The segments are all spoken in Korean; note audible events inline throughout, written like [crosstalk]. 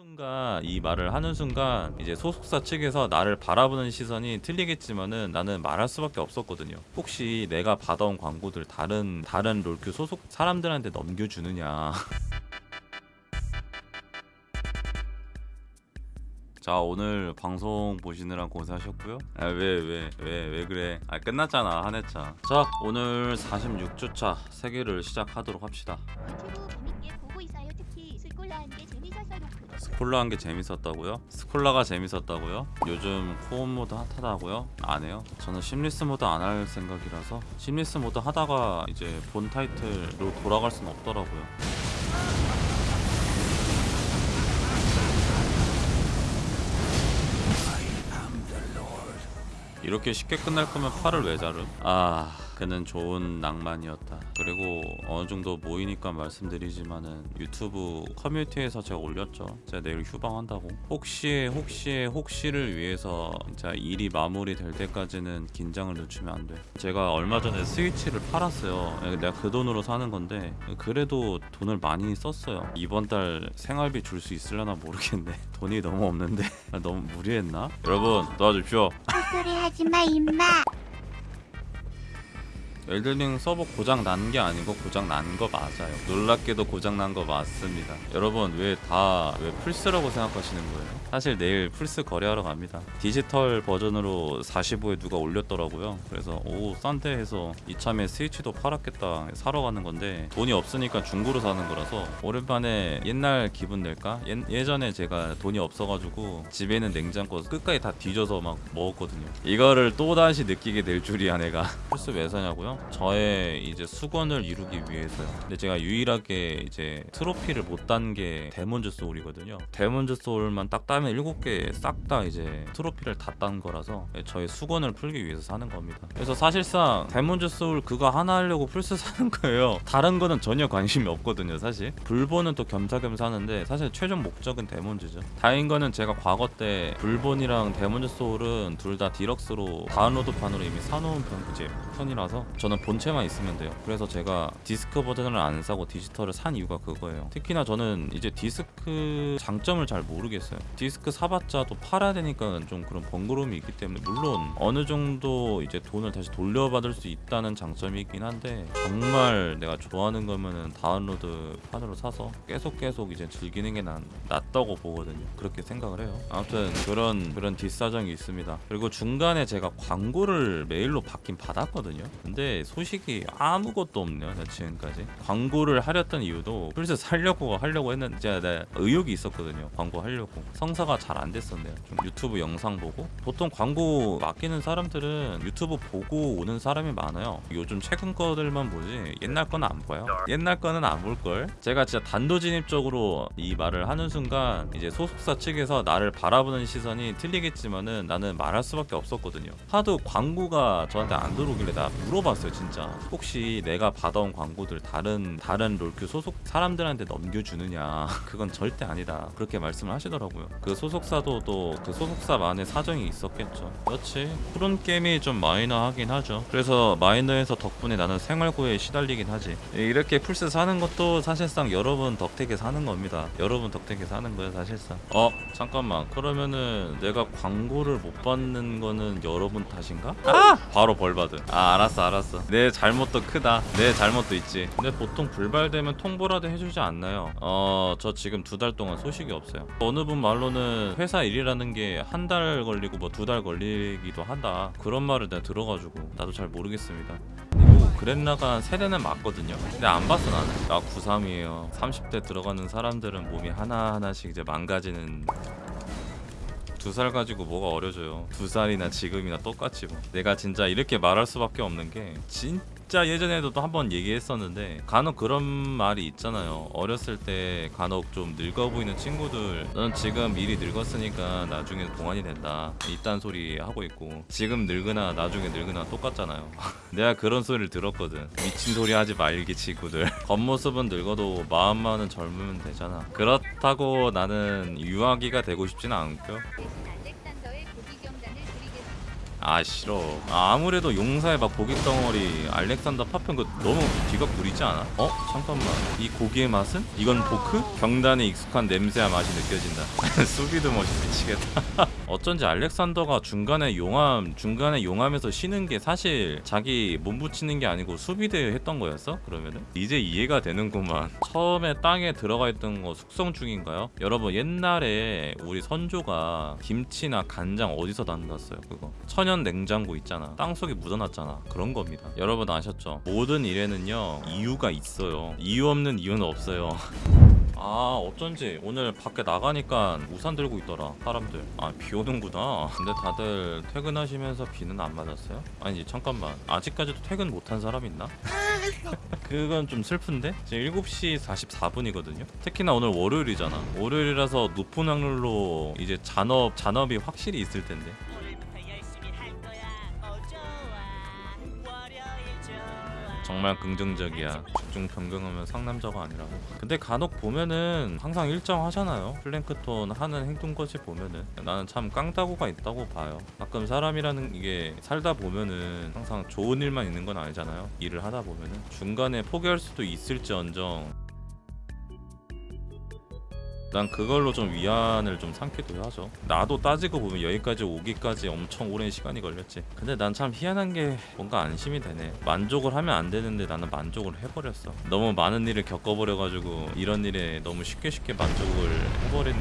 순간 이 말을 하는 순간 이제 소속사 측에서 나를 바라보는 시선이 틀리겠지만은 나는 말할 수밖에 없었거든요. 혹시 내가 받아온 광고들 다른 다른 롤큐 소속 사람들한테 넘겨주느냐. [laughs] 자 오늘 방송 보시느라 고생하셨고요. 아, 왜왜 왜 왜 그래? 아 끝났잖아 한 회차. 자 오늘 46주차 세계를 시작하도록 합시다. Scholar 한 게 재밌었다고요? Scholar가 재밌었다고요? 요즘 co-op mod 핫하다고요? 안 해요. 저는 seamless mod 안 할 생각이라서 seamless mod 하다가 이제 본 타이틀로 돌아갈 수는 없더라고요. 이렇게 쉽게 끝날 거면 팔을 왜 자름? 아 그는 좋은 낭만이었다. 그리고 어느 정도 모이니까 말씀드리지만은 유튜브 커뮤니티에서 제가 올렸죠. 제가 내일 휴방한다고. 혹시의 혹시의 혹시를 위해서 진짜 일이 마무리될 때까지는 긴장을 늦추면 안 돼. 제가 얼마 전에 스위치를 팔았어요. 내가 그 돈으로 사는 건데 그래도 돈을 많이 썼어요. 이번 달 생활비 줄 수 있으려나 모르겠네. [laughs] 돈이 너무 없는데. [laughs] 너무 무리했나? 여러분 도와주십시오. 헛소리 하지 마 임마. 엘든링 서버 고장 난 게 아니고 고장 난 거 맞아요. 놀랍게도 고장 난 거 맞습니다. 여러분 왜 다왜 플스라고 생각하시는 거예요? 사실 내일 플스 거래하러 갑니다. 디지털 버전으로 45에 누가 올렸더라고요. 그래서 오 싼데 해서 이참에 스위치도 팔았겠다 사러 가는 건데 돈이 없으니까 중고로 사는 거라서 오랜만에 옛날 기분 낼까? 예, 예전에 제가 돈이 없어가지고 집에 있는 냉장고 끝까지 다 뒤져서 막 먹었거든요. 이거를 또 다시 느끼게 될 줄이야 내가. [laughs] 플스 왜 사냐고요? 저의 이제 숙원을 이루기 위해서요. 근데 제가 유일하게 이제 트로피를 못 딴 게 데몬즈 소울이거든요. 데몬즈 소울만 딱 따면 7개 싹 다 이제 트로피를 다 딴 거라서 저의 숙원을 풀기 위해서 사는 겁니다. 그래서 사실상 데몬즈 소울 그거 하나 하려고 플스 [laughs] 사는 거예요. 다른 거는 전혀 관심이 없거든요, 사실. 블본은 또 겸사겸사 하는데 사실 최종 목적은 데몬즈죠. 다행인 거는 제가 과거 때 블본이랑 데몬즈 소울은 둘 다 디럭스로 다운로드판으로 이미 사놓은 편 이제 편이라서 저는 본체만 있으면 돼요. 그래서 제가 디스크 버전을 안 사고 디지털을 산 이유가 그거예요. 특히나 저는 이제 디스크 장점을 잘 모르겠어요. 디스크 사봤자 또 팔아야 되니까 좀 그런 번거로움이 있기 때문에 물론 어느 정도 이제 돈을 다시 돌려받을 수 있다는 장점이 있긴 한데 정말 내가 좋아하는 거면은 다운로드 판으로 사서 계속 계속 이제 즐기는 게 난, 낫다고 보거든요. 그렇게 생각을 해요. 아무튼 그런 그런 뒷사정이 있습니다. 그리고 중간에 제가 광고를 메일로 받긴 받았거든요. 근데 소식이 아무것도 없네요. 나 지금까지 광고를 하려던 이유도 플스 살려고 하려고 했는데 제가 내 의욕이 있었거든요. 광고 하려고 성사 가 잘 안 됐었네요. 좀 유튜브 영상 보고 보통 광고 맡기는 사람들은 유튜브 보고 오는 사람이 많아요. 요즘 최근 것들만 보지 옛날 거는 안 봐요. 옛날 거는 안 볼 걸. 제가 진짜 단도직입적으로 이 말을 하는 순간 이제 소속사 측에서 나를 바라보는 시선이 틀리겠지만은 나는 말할 수밖에 없었거든요. 하도 광고가 저한테 안 들어오길래 나 물어봤어요, 진짜. 혹시 내가 받아온 광고들 다른 다른 롤큐 소속 사람들한테 넘겨주느냐? [laughs] 그건 절대 아니다. 그렇게 말씀을 하시더라고요. 그 소속사도 또 그 소속사만의 사정이 있었겠죠. 그렇지. 푸른 게임이 좀 마이너하긴 하죠. 그래서 마이너해서 덕분에 나는 생활고에 시달리긴 하지. 이렇게 플스 사는 것도 사실상 여러분 덕택에 사는 겁니다. 여러분 덕택에 사는 거예요, 사실상. 어, 잠깐만. 그러면은 내가 광고를 못 받는 거는 여러분 탓인가? 아! 바로 벌 받음. 아, 알았어, 알았어. 내 잘못도 크다. 내 잘못도 있지. 근데 보통 불발되면 통보라도 해주지 않나요? 어, 저 지금 두 달 동안 소식이 없어요. 어느 분 말로는 회사 일이라는 게 한 달 걸리고 뭐 두 달 걸리기도 한다. 그런 말을 내가 들어가지고 나도 잘 모르겠습니다. 그랜라가 세대는 맞거든요. 근데 안 봤어 나는. 나 93이에요. 30대 들어가는 사람들은 몸이 하나 하나씩 이제 망가지는. 두 살 가지고 뭐가 어려져요. 두 살이나 지금이나 똑같지 뭐. 내가 진짜 이렇게 말할 수밖에 없는 게 진 짜 예전에도 또 한 번 얘기했었는데 간혹 그런 말이 있잖아요. 어렸을 때 간혹 좀 늙어 보이는 친구들 너는 지금 미리 늙었으니까 나중에 동안이 된다. 이딴 소리 하고 있고 지금 늙으나 나중에 늙으나 똑같잖아요. [laughs] 내가 그런 소리를 들었거든. 미친 소리 하지 말기 친구들. [laughs] 겉모습은 늙어도 마음만은 젊으면 되잖아. 그렇다고 나는 유아기가 되고 싶지는 않고 아 싫어 아, 아무래도 용사의 막 고기 덩어리 알렉산더 파편 그 너무 뒤각 누리지 않아? 어? 잠깐만 이 고기의 맛은? 이건 포크? 경단에 익숙한 냄새와 맛이 느껴진다 [laughs] 수비드 멋이 미치겠다 [laughs] 어쩐지 알렉산더가 중간에 용암 중간에 용암에서 쉬는 게 사실 자기 몸 붙이는 게 아니고 수비드 했던 거였어? 그러면은 이제 이해가 되는구만 처음에 땅에 들어가 있던 거 숙성 중인가요? 여러분 옛날에 우리 선조가 김치나 간장 어디서 담갔어요 그거 천연 냉장고 있잖아. 땅속에 묻어놨잖아. 그런 겁니다. 여러분 아셨죠? 모든 일에는요 이유가 있어요. 이유 없는 이유는 없어요. [laughs] 아 어쩐지 오늘 밖에 나가니까 우산 들고 있더라 사람들. 아 비 오는구나. 근데 다들 퇴근하시면서 비는 안 맞았어요? 아니 잠깐만. 아직까지도 퇴근 못한 사람 있나? [laughs] 그건 좀 슬픈데? 지금 7시 44분이거든요? 특히나 오늘 월요일이잖아. 월요일이라서 높은 확률로 이제 잔업 잔업이 확실히 있을 텐데 정말 긍정적이야. 죽중 변경하면 상남자가 아니라고. 근데 간혹 보면은 항상 일정하잖아요. 플랭크톤 하는 행동거지 보면은 나는 참 깡다구가 있다고 봐요. 가끔 사람이라는 이게 살다 보면은 항상 좋은 일만 있는 건 아니잖아요. 일을 하다 보면은 중간에 포기할 수도 있을지언정 난 그걸로 좀 위안을 좀 삼기도 하죠. 나도 따지고 보면 여기까지 오기까지 엄청 오랜 시간이 걸렸지. 근데 난 참 희한한 게 뭔가 안심이 되네. 만족을 하면 안 되는데 나는 만족을 해버렸어. 너무 많은 일을 겪어버려가지고 이런 일에 너무 쉽게 쉽게 만족을 해버린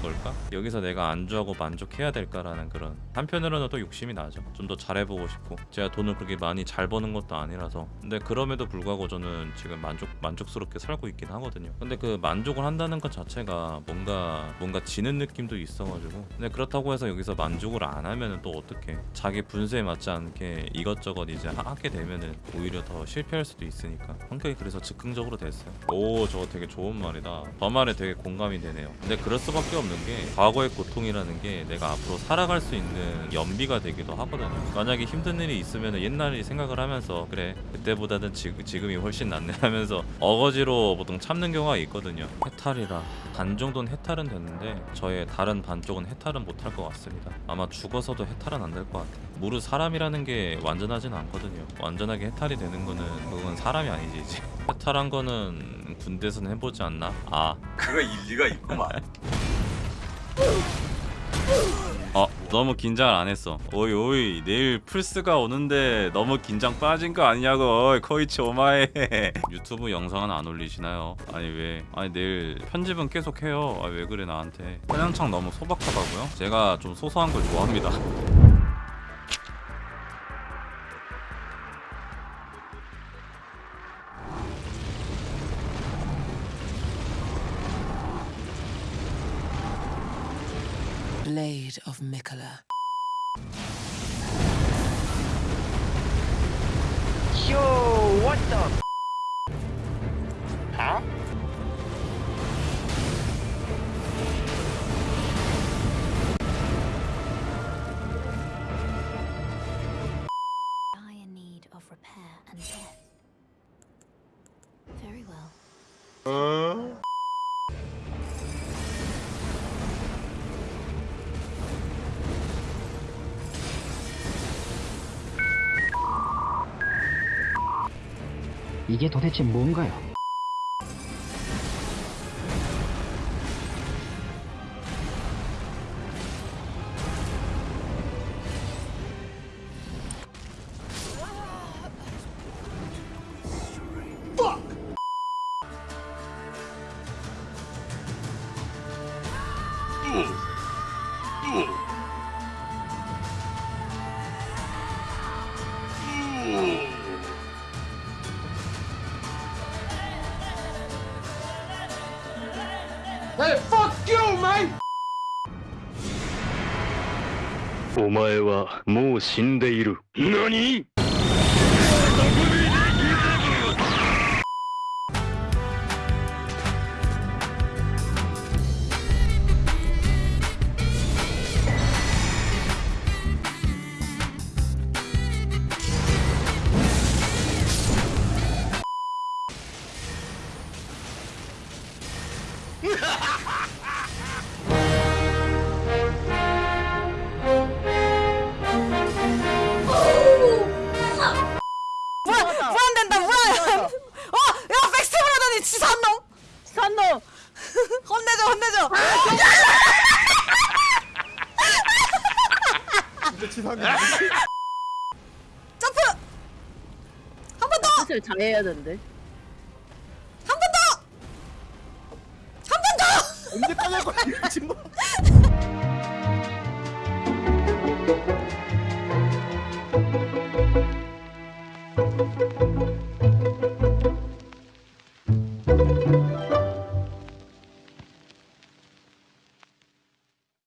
걸까? 여기서 내가 안주하고 만족해야 될까라는 그런 한편으로는 또 욕심이 나죠. 좀 더 잘해보고 싶고 제가 돈을 그렇게 많이 잘 버는 것도 아니라서 근데 그럼에도 불구하고 저는 지금 만족 만족스럽게 살고 있긴 하거든요. 근데 그 만족을 한다는 것 자체가 뭔가 뭔가 지는 느낌도 있어가지고 근데 그렇다고 해서 여기서 만족을 안 하면은 또 어떻게 자기 분수에 맞지 않게 이것저것 이제 하- 하게 되면은 오히려 더 실패할 수도 있으니까 성격이 그래서 즉흥적으로 됐어요. 오 저거 되게 좋은 말이다. 저 말에 되게 공감이 되네요. 근데 그럴 수밖에 없는 게 과거의 고통이라는 게 내가 앞으로 살아갈 수 있는 연비가 되기도 하거든요. 만약에 힘든 일이 있으면 옛날을 생각을 하면서 그래 그때보다는 지금, 지금이 훨씬 낫네 [laughs] 하면서 어거지로 보통 참는 경우가 있거든요. 해탈이라 반 정도는 해탈은 됐는데 저의 다른 반 쪽은 해탈은 못할 것 같습니다. 아마 죽어서도 해탈은 안 될 것 같아요. 무릇 사람이라는 게 완전하진 않거든요. 완전하게 해탈이 되는 거는 그건 사람이 아니지 이제. [laughs] 해탈한 거는 군대에서는 해보지 않나? 아 그가 일리가 있구만. [laughs] 어 너무 긴장을 안 했어. 오이 오이 내일 플스가 오는데 너무 긴장 빠진 거 아니냐고. 어이, 코이치 오마에. [laughs] 유튜브 영상은 안 올리시나요? 아니 왜? 아니 내일 편집은 계속 해요. 아 왜 그래 나한테? 사냥창 너무 소박하다고요? 제가 좀 소소한 걸 좋아합니다 [laughs] Blade of Mikola. Yo, what the? 이게 도대체 뭔가요? Hey, fuck you, mate! お前はもう死んでいる。何 어! 야 백스텝을 하다니 치사한 놈! 치사한 놈! 혼내줘 혼내줘! 진짜 치사한 놈 점프! 한 번 더! 스텝 잘해야 되는데 한 번 더! 한 번 더! 언제까지 할 거야 진짜